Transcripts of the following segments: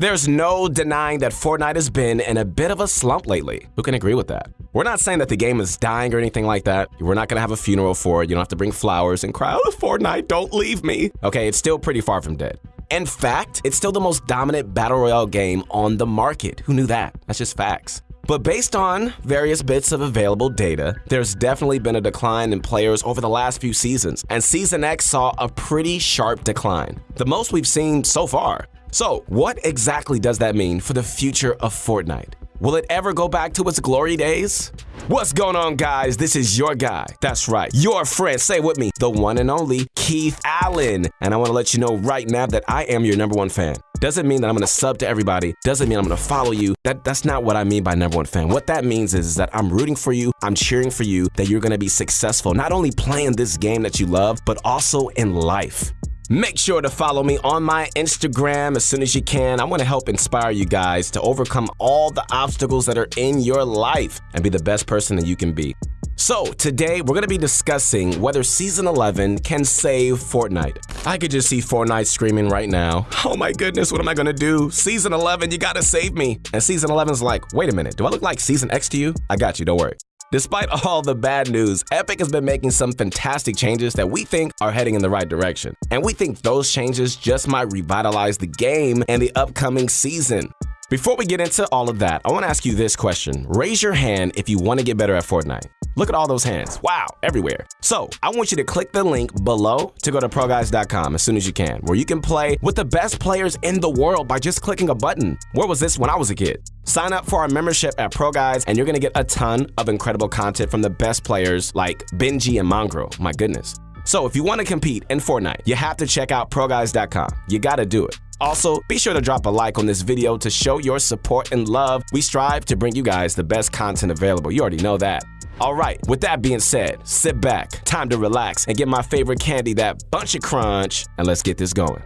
There's no denying that Fortnite has been in a bit of a slump lately. Who can agree with that? We're not saying that the game is dying or anything like that. We're not gonna have a funeral for it. You don't have to bring flowers and cry, oh, Fortnite, don't leave me. Okay, it's still pretty far from dead. In fact, it's still the most dominant battle royale game on the market. Who knew that? That's just facts. But based on various bits of available data, there's definitely been a decline in players over the last few seasons, and Season X saw a pretty sharp decline, the most we've seen so far. So, what exactly does that mean for the future of Fortnite? Will it ever go back to its glory days? What's going on, guys? This is your guy. That's right, your friend. Say with me, the one and only Keith Allen. And I want to let you know right now that I am your number one fan. Doesn't mean that I'm gonna sub to everybody. Doesn't mean I'm gonna follow you. That that's not what I mean by number one fan. What that means is, is that I'm rooting for you. I'm cheering for you. That you're gonna be successful, not only playing this game that you love, but also in life. Make sure to follow me on my Instagram as soon as you can. I want to help inspire you guys to overcome all the obstacles that are in your life and be the best person that you can be. So, today we're going to be discussing whether Season 11 can save Fortnite. I could just see Fortnite screaming right now, Oh my goodness, what am I going to do? Season 11, you got to save me. And Season 11's like, Wait a minute, do I look like Season X to you? I got you, don't worry. Despite all the bad news, Epic has been making some fantastic changes that we think are heading in the right direction. And we think those changes just might revitalize the game and the upcoming season. Before we get into all of that, I want to ask you this question. Raise your hand if you want to get better at Fortnite. Look at all those hands. Wow, everywhere. So I want you to click the link below to go to ProGuides.com as soon as you can, where you can play with the best players in the world by just clicking a button. Where was this when I was a kid? Sign up for our membership at ProGuides, and you're gonna get a ton of incredible content from the best players like Benji and Mongraal. My goodness. So if you want to compete in Fortnite, you have to check out ProGuides.com. You gotta do it. Also, be sure to drop a like on this video to show your support and love. We strive to bring you guys the best content available. You already know that. All right, with that being said, sit back, time to relax, and get my favorite candy, that Buncha Crunch, and let's get this going.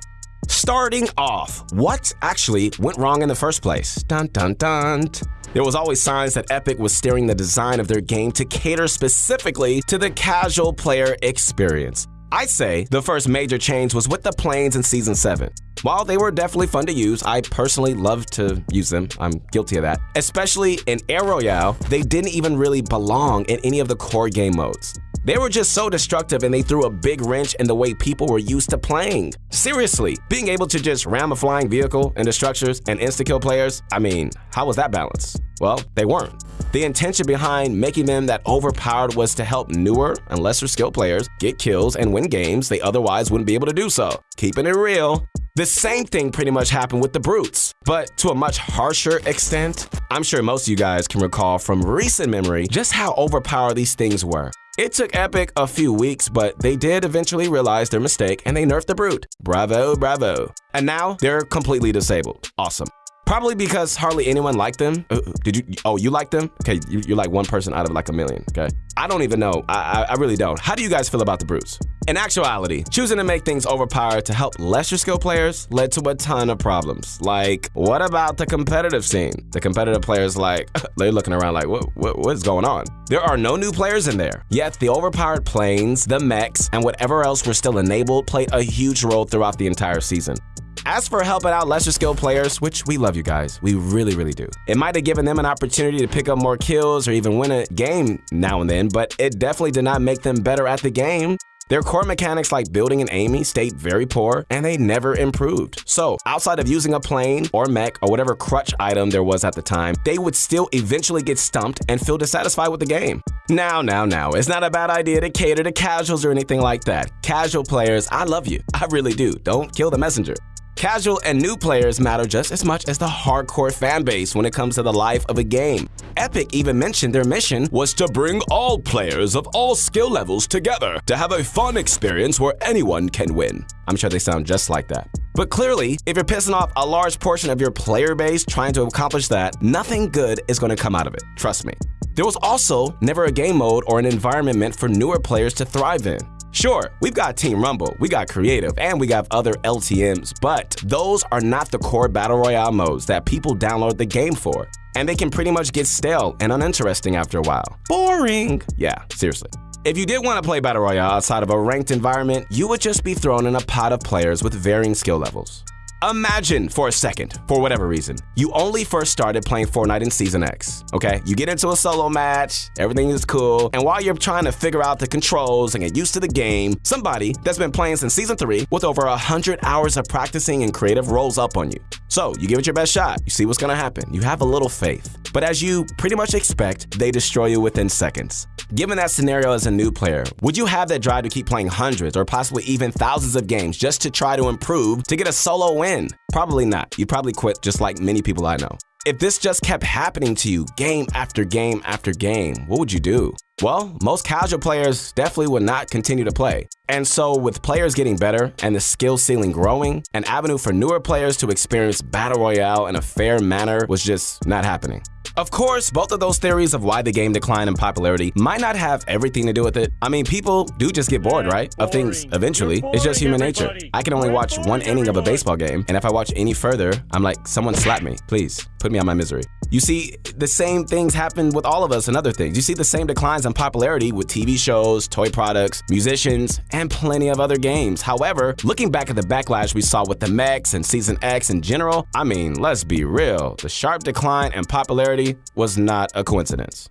Starting off, what actually went wrong in the first place? Dun dun dun. There was always signs that Epic was steering the design of their game to cater specifically to the casual player experience. I'd say the first major change was with the planes in Season 7. While they were definitely fun to use, I personally love to use them. I'm guilty of that. Especially in Air Royale, they didn't even really belong in any of the core game modes. They were just so destructive and they threw a big wrench in the way people were used to playing. Seriously, being able to just ram a flying vehicle into structures and insta-kill players, I mean, how was that balanced? Well, they weren't. The intention behind making them that overpowered was to help newer and lesser skilled players get kills and win games they otherwise wouldn't be able to do so. Keeping it real. The same thing pretty much happened with the Brutes, but to a much harsher extent. I'm sure most of you guys can recall from recent memory just how overpowered these things were. It took Epic a few weeks, but they did eventually realize their mistake and they nerfed the Brute. Bravo, bravo. And now they're completely disabled. Awesome. Probably because hardly anyone liked them. Uh, did you? Oh, you like them? Okay, you, are like one person out of like a million. Okay, I don't even know. I, I, I really don't. How do you guys feel about the Brutes? In actuality, choosing to make things overpowered to help lesser skill players led to a ton of problems. Like, what about the competitive scene? The competitive players like they're looking around like, what, what what's going on? There are no new players in there. Yet the overpowered planes, the mechs, and whatever else were still enabled played a huge role throughout the entire season. As for helping out lesser skilled players, which we love you guys, we really, really do. It might have given them an opportunity to pick up more kills or even win a game now and then, but it definitely did not make them better at the game. Their core mechanics like building and aiming stayed very poor, and they never improved. So, outside of using a plane or mech or whatever crutch item there was at the time, they would still eventually get stumped and feel dissatisfied with the game. Now, now, now, it's not a bad idea to cater to casuals or anything like that. Casual players, I love you. I really do. Don't kill the messenger. Casual and new players matter just as much as the hardcore fanbase when it comes to the life of a game. Epic even mentioned their mission was to bring all players of all skill levels together to have a fun experience where anyone can win. I'm sure they sound just like that. But clearly, if you're pissing off a large portion of your player base trying to accomplish that, nothing good is going to come out of it. Trust me. There was also never a game mode or an environment meant for newer players to thrive in. Sure, we've got Team Rumble, we got Creative, and we got other LTMs, but those are not the core Battle Royale modes that people download the game for. And they can pretty much get stale and uninteresting after a while. Boring! Yeah, seriously. If you did want to play Battle Royale outside of a ranked environment, you would just be thrown in a pot of players with varying skill levels. Imagine for a second, for whatever reason, you only first started playing Fortnite in Season X, okay? You get into a solo match, everything is cool, and while you're trying to figure out the controls and get used to the game, somebody that's been playing since Season 3 with over 100 hours of practicing and creative rolls up on you. So, you give it your best shot, you see what's gonna happen, you have a little faith. But as you pretty much expect, they destroy you within seconds. Given that scenario as a new player, would you have that drive to keep playing hundreds or possibly even thousands of games just to try to improve to get a solo win? Probably not. You'd probably quit just like many people I know. If this just kept happening to you game after game after game, what would you do? Well, most casual players definitely would not continue to play. And so, with players getting better and the skill ceiling growing, an avenue for newer players to experience Battle Royale in a fair manner was just not happening. Of course, both of those theories of why the game declined in popularity might not have everything to do with it. I mean, people do just get bored, right? Of things eventually. It's just human nature. I can only watch one inning of a baseball game, and if I watch any further, I'm like, someone slap me. Please, put me out my misery. You see, the same things happen with all of us and other things. You see the same declines in popularity with TV shows, toy products, musicians, and plenty of other games. However, looking back at the backlash we saw with the mechs and Season X in general, I mean, let's be real. The sharp decline in popularity was not a coincidence.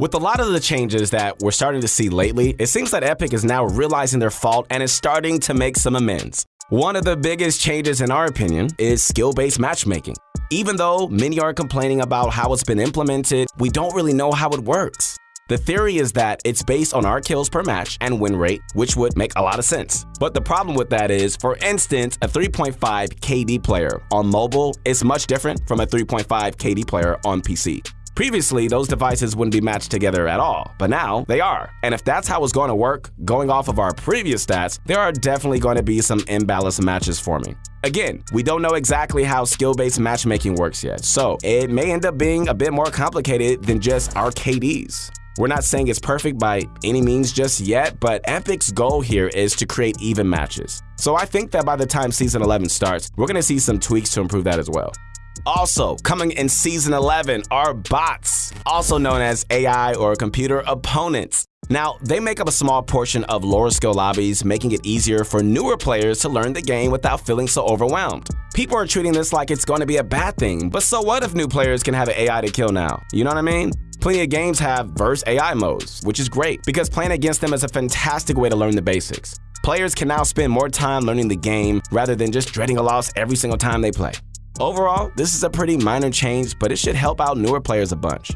With a lot of the changes that we're starting to see lately, it seems that Epic is now realizing their fault and is starting to make some amends. One of the biggest changes, in our opinion, is skill based matchmaking. Even though many are complaining about how it's been implemented, we don't really know how it works. The theory is that it's based on our kills per match and win rate, which would make a lot of sense. But the problem with that is, for instance, a 3.5 KD player on mobile is much different from a 3.5 KD player on PC. Previously, those devices wouldn't be matched together at all, but now they are. And if that's how it's going to work, going off of our previous stats, there are definitely going to be some imbalanced matches forming. Again, we don't know exactly how skill-based matchmaking works yet, so it may end up being a bit more complicated than just our KDs. We're not saying it's perfect by any means just yet, but Epic's goal here is to create even matches. So I think that by the time Season 11 starts, we're going to see some tweaks to improve that as well. Also, coming in Season 11 are bots, also known as AI or computer opponents. Now, they make up a small portion of lower skill lobbies, making it easier for newer players to learn the game without feeling so overwhelmed. People are treating this like it's going to be a bad thing, but so what if new players can have an AI to kill now? You know what I mean? Plenty of games have verse AI modes, which is great because playing against them is a fantastic way to learn the basics. Players can now spend more time learning the game rather than just dreading a loss every single time they play. Overall, this is a pretty minor change, but it should help out newer players a bunch.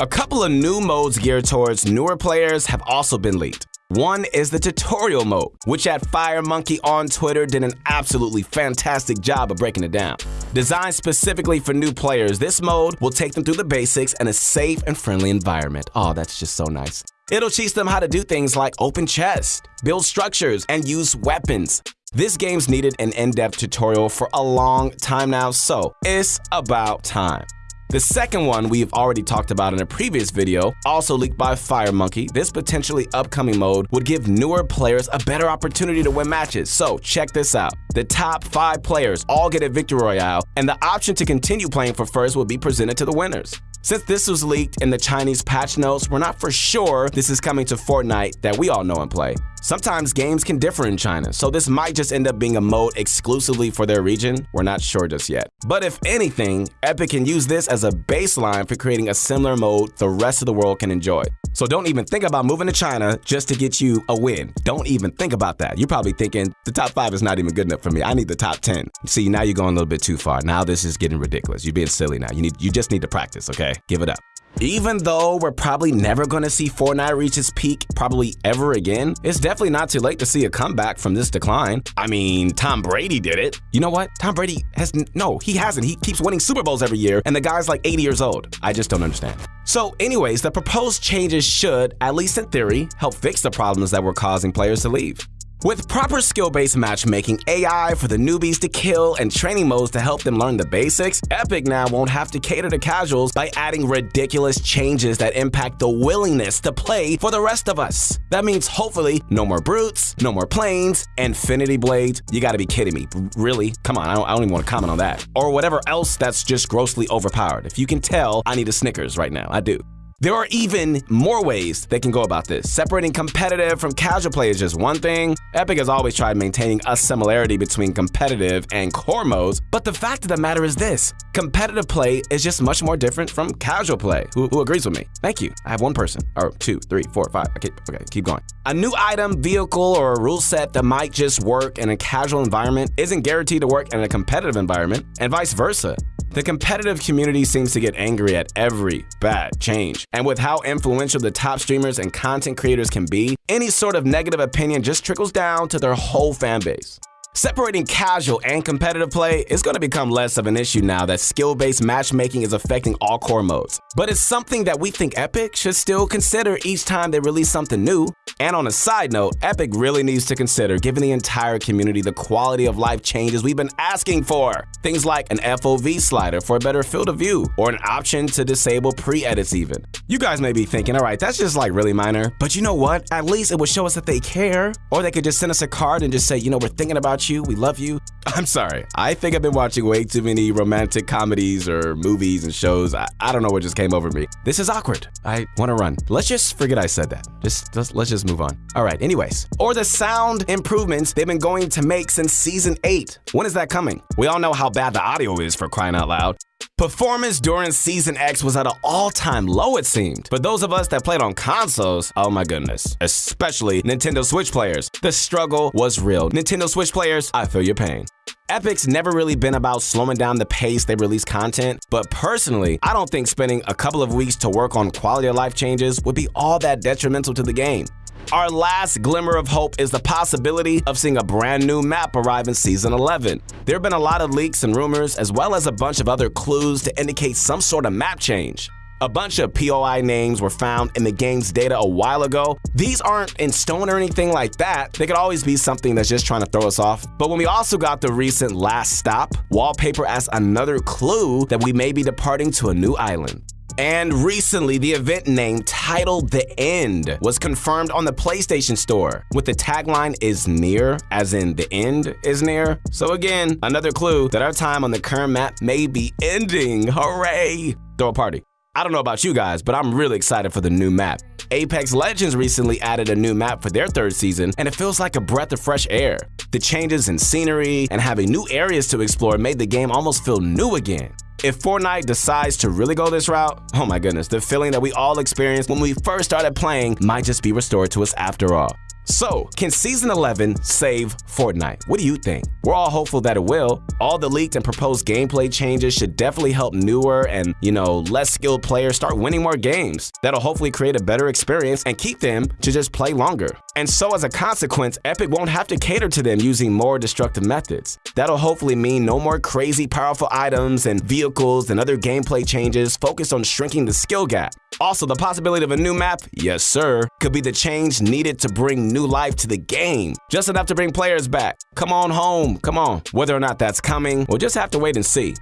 A couple of new modes geared towards newer players have also been leaked. One is the tutorial mode, which at FireMonkey on Twitter did an absolutely fantastic job of breaking it down. Designed specifically for new players, this mode will take them through the basics in a safe and friendly environment. Oh, that's just so nice. It'll teach them how to do things like open chests, build structures, and use weapons. This game's needed an in-depth tutorial for a long time now, so it's about time. The second one we've already talked about in a previous video, also leaked by FireMonkey, this potentially upcoming mode would give newer players a better opportunity to win matches. So check this out. The top five players all get a victory royale, and the option to continue playing for first will be presented to the winners. Since this was leaked in the Chinese patch notes, we're not for sure this is coming to Fortnite that we all know and play. Sometimes games can differ in China, so this might just end up being a mode exclusively for their region. We're not sure just yet. But if anything, Epic can use this as a baseline for creating a similar mode the rest of the world can enjoy. So don't even think about moving to China just to get you a win. Don't even think about that. You're probably thinking, the top five is not even good enough for me. I need the top 10. See, now you're going a little bit too far. Now this is getting ridiculous. You're being silly now. You need you just need to practice, okay? Give it up. Even though we're probably never going to see Fortnite reach its peak probably ever again, it's definitely not too late to see a comeback from this decline. I mean, Tom Brady did it. You know what? Tom Brady has no, he hasn't. He keeps winning Super Bowls every year, and the guy's like 80 years old. I just don't understand. So, anyways, the proposed changes should, at least in theory, help fix the problems that were causing players to leave. With proper skill-based matchmaking, AI for the newbies to kill, and training modes to help them learn the basics, Epic now won't have to cater to casuals by adding ridiculous changes that impact the willingness to play for the rest of us. That means hopefully no more brutes, no more planes, infinity blades. You gotta be kidding me. Really? Come on, I don't, I don't even want to comment on that. Or whatever else that's just grossly overpowered. If you can tell, I need a Snickers right now. I do. There are even more ways they can go about this. Separating competitive from casual play is just one thing. Epic has always tried maintaining a similarity between competitive and core modes, but the fact of the matter is this competitive play is just much more different from casual play. Who, who agrees with me? Thank you. I have one person, or two, three, four, five. Okay, okay, keep going. A new item, vehicle, or a rule set that might just work in a casual environment isn't guaranteed to work in a competitive environment, and vice versa. The competitive community seems to get angry at every bad change. And with how influential the top streamers and content creators can be, any sort of negative opinion just trickles down to their whole fan base. Separating casual and competitive play is going to become less of an issue now that skill-based matchmaking is affecting all core modes. But it's something that we think Epic should still consider each time they release something new. And on a side note, Epic really needs to consider giving the entire community the quality of life changes we've been asking for. Things like an FOV slider for a better field of view, or an option to disable pre-edits even. You guys may be thinking, all right, that's just like really minor, but you know what? At least it would show us that they care. Or they could just send us a card and just say, you know, we're thinking about you, we love you. I'm sorry, I think I've been watching way too many romantic comedies or movies and shows. I, I don't know what just came over me. This is awkward. I want to run. Let's just forget I said that. Just, just let's just move on. All right, anyways. Or the sound improvements they've been going to make since season 8. When is that coming? We all know how bad the audio is for crying out loud. Performance during Season X was at an all-time low, it seemed. But those of us that played on consoles, oh my goodness, especially Nintendo Switch players, the struggle was real. Nintendo Switch players, I feel your pain. Epic's never really been about slowing down the pace they release content, but personally, I don't think spending a couple of weeks to work on quality of life changes would be all that detrimental to the game. Our last glimmer of hope is the possibility of seeing a brand new map arrive in Season 11. There have been a lot of leaks and rumors, as well as a bunch of other clues to indicate some sort of map change. A bunch of POI names were found in the game's data a while ago. These aren't in stone or anything like that. They could always be something that's just trying to throw us off. But when we also got the recent Last Stop wallpaper as another clue that we may be departing to a new island. And recently, the event name titled The End was confirmed on the PlayStation Store with the tagline is near, as in the end is near. So again, another clue that our time on the current map may be ending. Hooray! Throw a party. I don't know about you guys, but I'm really excited for the new map. Apex Legends recently added a new map for their third season, and it feels like a breath of fresh air. The changes in scenery and having new areas to explore made the game almost feel new again. If Fortnite decides to really go this route, oh my goodness, the feeling that we all experienced when we first started playing might just be restored to us after all. So, can Season 11 save Fortnite? What do you think? We're all hopeful that it will. All the leaked and proposed gameplay changes should definitely help newer and, you know, less skilled players start winning more games. That'll hopefully create a better experience and keep them to just play longer. And so as a consequence, Epic won't have to cater to them using more destructive methods. That'll hopefully mean no more crazy powerful items and vehicles and other gameplay changes focused on shrinking the skill gap. Also, the possibility of a new map, yes sir, could be the change needed to bring new life to the game. Just enough to bring players back. Come on home, come on. Whether or not that's coming, we'll just have to wait and see.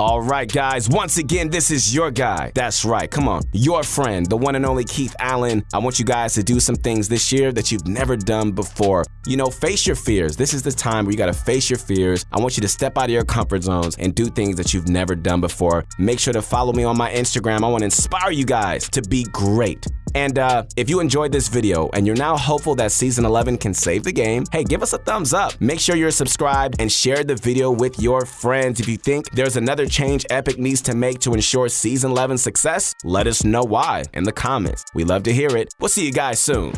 All right, guys, once again, this is your guy. That's right, come on. Your friend, the one and only Keith Allen. I want you guys to do some things this year that you've never done before. You know, face your fears. This is the time where you gotta face your fears. I want you to step out of your comfort zones and do things that you've never done before. Make sure to follow me on my Instagram. I wanna inspire you guys to be great. And uh, if you enjoyed this video and you're now hopeful that Season 11 can save the game, hey, give us a thumbs up. Make sure you're subscribed and share the video with your friends. If you think there's another change Epic needs to make to ensure Season 11 success, let us know why in the comments. We love to hear it. We'll see you guys soon.